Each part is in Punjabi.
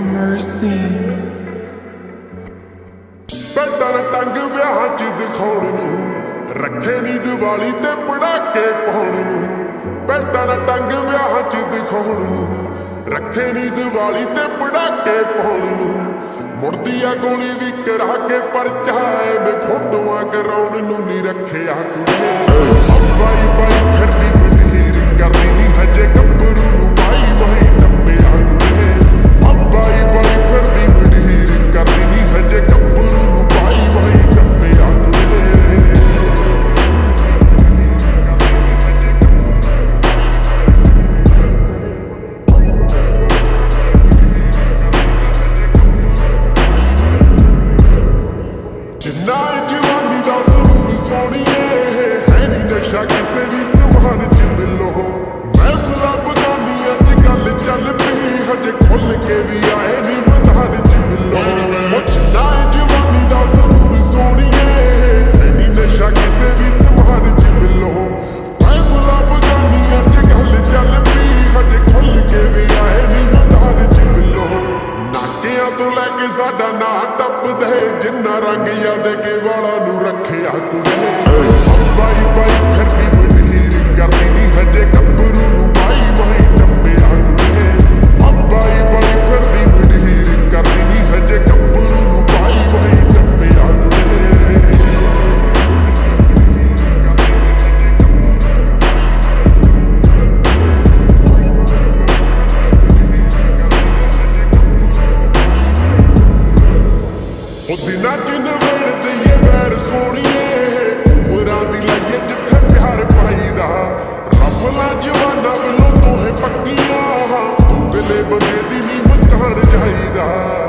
mercy. ਪੈਦਾਂ ਟੰਗ ਵਿਆਹ ਚ ਦਿਖਾਉਣ ਨੂੰ, ਰੱਖੇ ਨਹੀਂ ਦੀਵਾਲੀ ਤੇ ਪੜਾਕੇ ਪਾਉਣ ਨੂੰ। ਪੈਦਾਂ ਟੰਗ ਵਿਆਹ ਚ ਦਿਖਾਉਣ ਨੂੰ, ਰੱਖੇ ਨਹੀਂ ਦੀਵਾਲੀ ਤੇ ਪੜਾਕੇ ਪਾਉਣ ਨੂੰ। ਮੁੜਦੀ ਆ ਗੋਲੀ ਵੀ ਕਰਾ ਕੇ ਪਰਚਾਏ ਮੈਂ ਫੋਟੋਆਂ ਕਰਾਉਣ ਨੂੰ ਨਹੀਂ ਰੱਖਿਆ ਕੁੜੇ। ਬਾਈ ਕੇ ਸਾਡਾ ਨਾਂ ਟੱਪਦੇ ਜਿੰਨਾ ਰੰਗ ਯਾਦ ਕੇ ਵਾਲਾ ਨੂੰ ਰੱਖਿਆ ਕੁੜੇ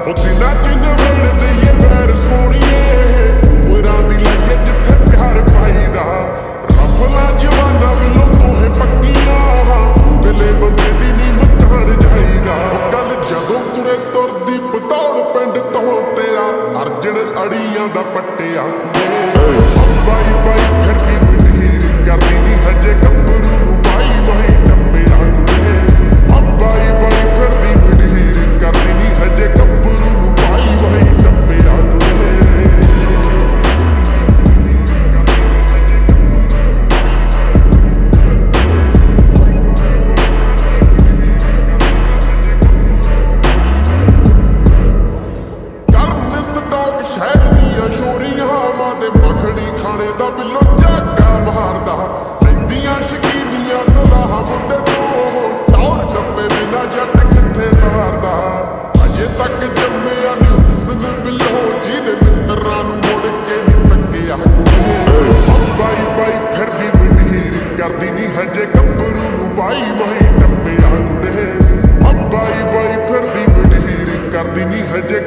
ਜਾਈਦਾ ਉਹ ਨਵੇੜ ਦਈਏ ਵੈਰ ਸੋਣੀਏ ਉਮਰਾਂ ਦੀ ਲਾਈਏ ਜਿੱਥੇ ਪਿਆਰ ਪਾਈਦਾ। ਰਫਲਾ ਜਵਾਨਾ ਵੱਲੋਂ ਦੋਹੇ ਪੱਕੀਆਂ। ਧੁੰਦਲੇ ਬੰਦੇ ਦੀ ਨੀ ਮਤਾਣ ਜਾਈਦਾ। ਉਹ ਗੱਲ ਜਦੋਂ ਤੁਰੇ ਤੁਰਦੀ ਪਤੌੜ ਪਿੰਡ ਤੋਂ ਤੇਰਾ ਅਰਜਣ ਅੜੀਆਂ ਦਾ ਪੱਟਿਆ। ਦਾ ਬਿੱਲੋ ਲੈਂਦੀਆਂ ਸ਼ਕੀਨੀਆਂ ਸਲਾਹ ਮੁੰਡੇ ਤੋਂ ਟੌਰ ਡੱਬੇ ਬਿਨਾ ਜੱਟ ਕਿੱਥੇ ਸਹਾਰਦਾ। ਅਜੇ ਤੱਕ ਜੰਮਿਆ ਨੀ ਹੁਸਨ ਬਿੱਲੋ ਜਿਹਨੇ ਮਿੱਤਰਾਂ ਨੂੰ ਮੁੜ ਕੇ ਨੀ ਤੱਕਿਆ। ਬਾਈ ਬਾਈ ਫਿਰਦੀ ਮਢੀਰ, ਕਰਦੀ ਨੀ ਹਜੇ ਗੱਭਰੂ ਨੂੰ ਬਾਈ ਬਾਈ ਟੱਪਿਆ। ਕੁੜੇ ਬਾਈ ਬਾਈ ਫਿਰਦੀ ਮਢੀਰ, ਕਰਦੀ ਨੀ ਹਜੇ